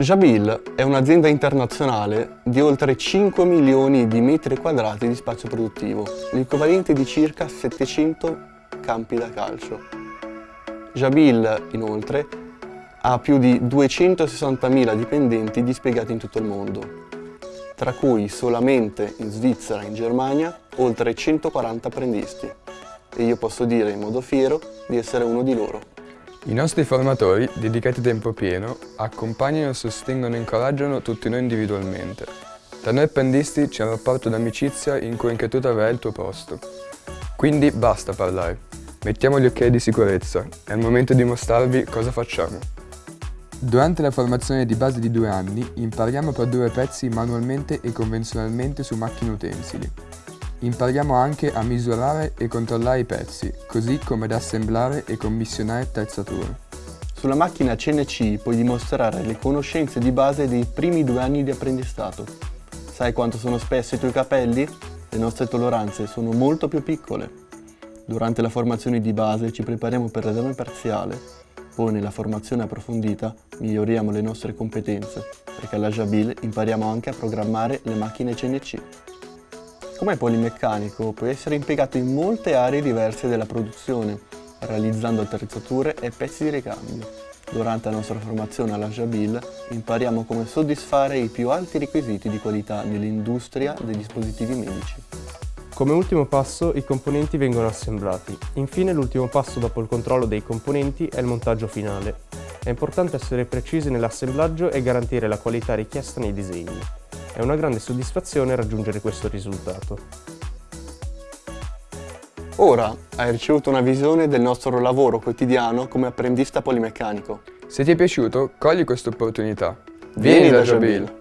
Jabil è un'azienda internazionale di oltre 5 milioni di metri quadrati di spazio produttivo, l'equivalente di circa 700 campi da calcio. Jabil, inoltre, ha più di 260.000 dipendenti dispiegati in tutto il mondo, tra cui solamente in Svizzera e in Germania oltre 140 apprendisti. E io posso dire in modo fiero di essere uno di loro. I nostri formatori, dedicati a tempo pieno, accompagnano, sostengono e incoraggiano tutti noi individualmente. Tra noi apprendisti c'è un rapporto d'amicizia in cui anche tu avrai il tuo posto. Quindi basta parlare, mettiamo gli occhiali di sicurezza, è il momento di mostrarvi cosa facciamo. Durante la formazione di base di due anni impariamo a produrre pezzi manualmente e convenzionalmente su macchine utensili. Impariamo anche a misurare e controllare i pezzi, così come ad assemblare e commissionare attrezzature. Sulla macchina CNC puoi dimostrare le conoscenze di base dei primi due anni di apprendistato. Sai quanto sono spessi i tuoi capelli? Le nostre tolleranze sono molto più piccole. Durante la formazione di base ci prepariamo per l'esame parziale, poi nella formazione approfondita miglioriamo le nostre competenze, perché alla Jabil impariamo anche a programmare le macchine CNC. Come polimeccanico può essere impiegato in molte aree diverse della produzione, realizzando attrezzature e pezzi di ricambio. Durante la nostra formazione alla Jabil impariamo come soddisfare i più alti requisiti di qualità nell'industria dei dispositivi medici. Come ultimo passo i componenti vengono assemblati. Infine l'ultimo passo dopo il controllo dei componenti è il montaggio finale. È importante essere precisi nell'assemblaggio e garantire la qualità richiesta nei disegni. È una grande soddisfazione raggiungere questo risultato. Ora hai ricevuto una visione del nostro lavoro quotidiano come apprendista polimeccanico. Se ti è piaciuto, cogli questa opportunità. Vieni da Jabil!